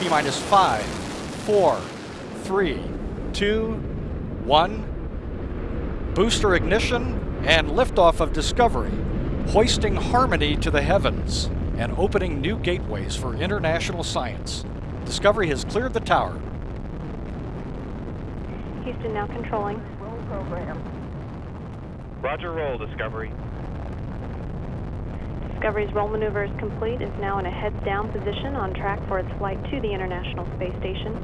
T minus five, four, three, two, one. Booster ignition and liftoff of Discovery, hoisting harmony to the heavens and opening new gateways for international science. Discovery has cleared the tower. Houston now controlling. Roll program. Roger, roll, Discovery. Discovery's roll maneuver is complete. Is now in a heads down position on track for its flight to the International Space Station.